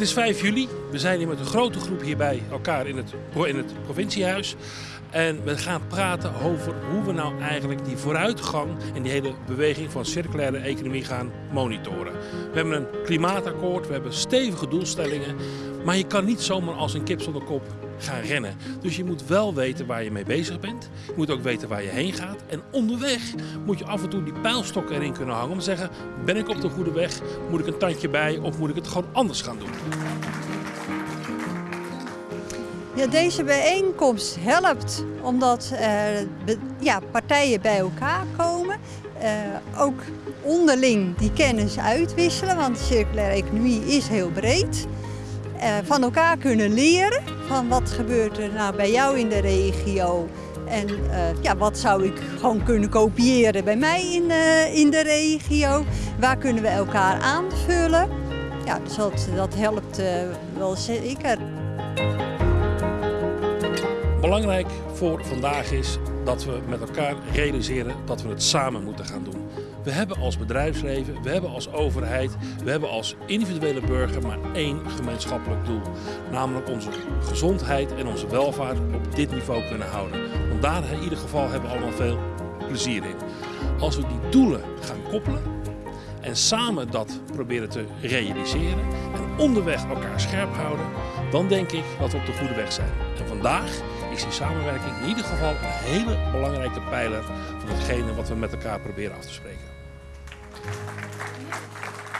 is 5 juli. We zijn hier met een grote groep hier bij elkaar in het, in het provinciehuis. En we gaan praten over hoe we nou eigenlijk die vooruitgang en die hele beweging van circulaire economie gaan monitoren. We hebben een klimaatakkoord, we hebben stevige doelstellingen. Maar je kan niet zomaar als een kip zonder kop gaan rennen. Dus je moet wel weten waar je mee bezig bent. Je moet ook weten waar je heen gaat. En onderweg moet je af en toe die pijlstok erin kunnen hangen. Om te zeggen, ben ik op de goede weg? Moet ik een tandje bij of moet ik het gewoon anders gaan doen? Ja, deze bijeenkomst helpt omdat er ja, partijen bij elkaar komen. Uh, ook onderling die kennis uitwisselen, want de circulaire economie is heel breed. Uh, van elkaar kunnen leren van wat gebeurt er nou bij jou in de regio en uh, ja, wat zou ik gewoon kunnen kopiëren bij mij in, in de regio. Waar kunnen we elkaar aanvullen? Ja, dus dat, dat helpt wel zeker. Belangrijk voor vandaag is dat we met elkaar realiseren dat we het samen moeten gaan doen. We hebben als bedrijfsleven, we hebben als overheid, we hebben als individuele burger maar één gemeenschappelijk doel. Namelijk onze gezondheid en onze welvaart op dit niveau kunnen houden. Want daar in ieder geval hebben we allemaal veel plezier in. Als we die doelen gaan koppelen en samen dat proberen te realiseren en onderweg elkaar scherp houden, dan denk ik dat we op de goede weg zijn. En vandaag is die samenwerking in ieder geval een hele belangrijke pijler van hetgene wat we met elkaar proberen af te spreken. Amém.